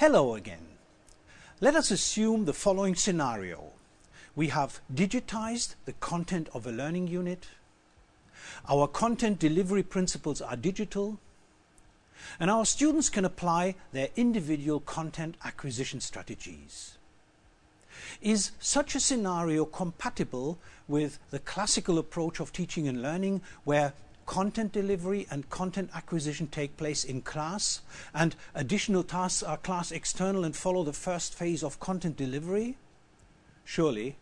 Hello again. Let us assume the following scenario. We have digitized the content of a learning unit. Our content delivery principles are digital. And our students can apply their individual content acquisition strategies. Is such a scenario compatible with the classical approach of teaching and learning where content delivery and content acquisition take place in class and additional tasks are class external and follow the first phase of content delivery? Surely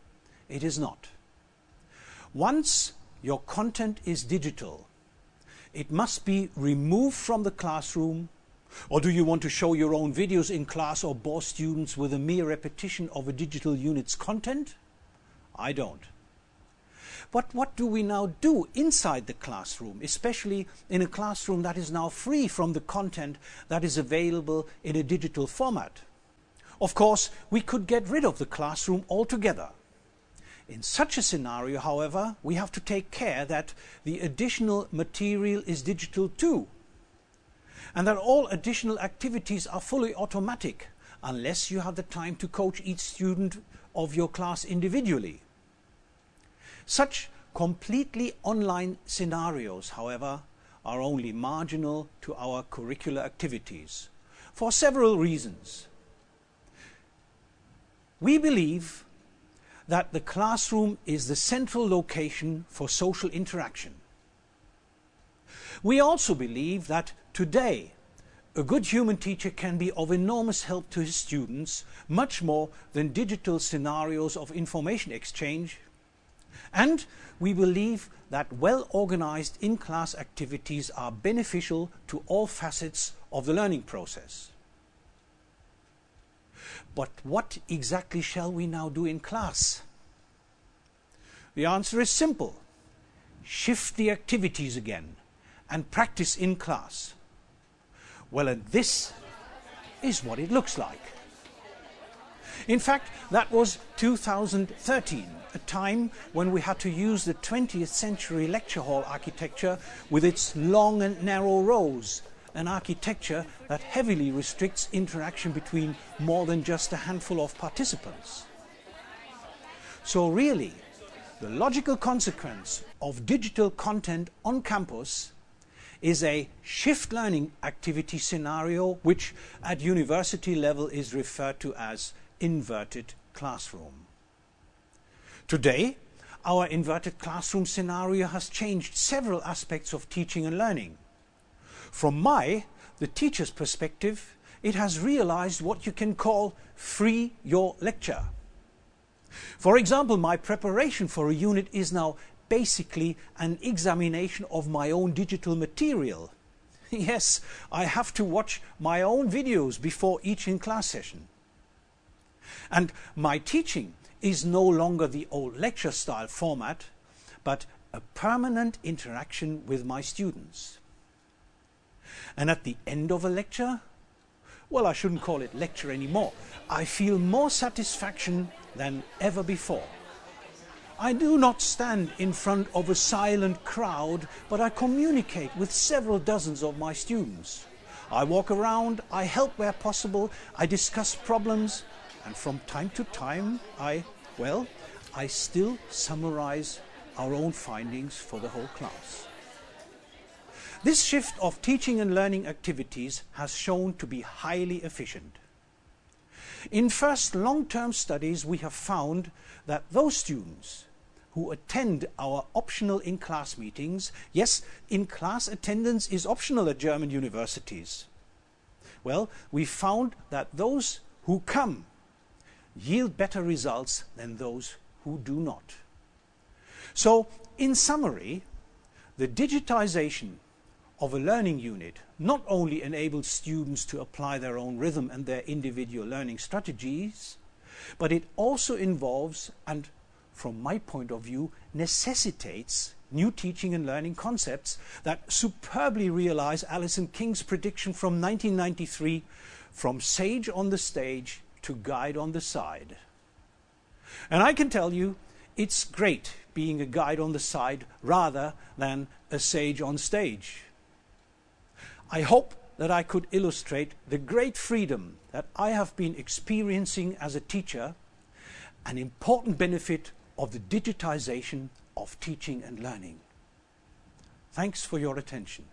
it is not. Once your content is digital, it must be removed from the classroom or do you want to show your own videos in class or bore students with a mere repetition of a digital unit's content? I don't. But what do we now do inside the classroom, especially in a classroom that is now free from the content that is available in a digital format? Of course, we could get rid of the classroom altogether. In such a scenario, however, we have to take care that the additional material is digital too, and that all additional activities are fully automatic, unless you have the time to coach each student of your class individually. Such completely online scenarios, however, are only marginal to our curricular activities for several reasons. We believe that the classroom is the central location for social interaction. We also believe that today a good human teacher can be of enormous help to his students, much more than digital scenarios of information exchange and we believe that well-organized in-class activities are beneficial to all facets of the learning process. But what exactly shall we now do in class? The answer is simple. Shift the activities again and practice in class. Well, and this is what it looks like. In fact, that was 2013, a time when we had to use the 20th century lecture hall architecture with its long and narrow rows, an architecture that heavily restricts interaction between more than just a handful of participants. So really, the logical consequence of digital content on campus is a shift learning activity scenario which at university level is referred to as inverted classroom. Today, our inverted classroom scenario has changed several aspects of teaching and learning. From my, the teacher's perspective, it has realized what you can call free your lecture. For example, my preparation for a unit is now basically an examination of my own digital material. Yes, I have to watch my own videos before each in-class session. And my teaching is no longer the old lecture style format, but a permanent interaction with my students. And at the end of a lecture, well, I shouldn't call it lecture anymore. I feel more satisfaction than ever before. I do not stand in front of a silent crowd, but I communicate with several dozens of my students. I walk around, I help where possible, I discuss problems, and from time to time, I, well, I still summarize our own findings for the whole class. This shift of teaching and learning activities has shown to be highly efficient. In first long-term studies, we have found that those students who attend our optional in-class meetings, yes, in-class attendance is optional at German universities. Well, we found that those who come yield better results than those who do not. So, in summary, the digitization of a learning unit not only enables students to apply their own rhythm and their individual learning strategies, but it also involves and from my point of view necessitates new teaching and learning concepts that superbly realize Alison King's prediction from 1993 from sage on the stage to guide on the side. And I can tell you, it's great being a guide on the side rather than a sage on stage. I hope that I could illustrate the great freedom that I have been experiencing as a teacher, an important benefit of the digitization of teaching and learning. Thanks for your attention.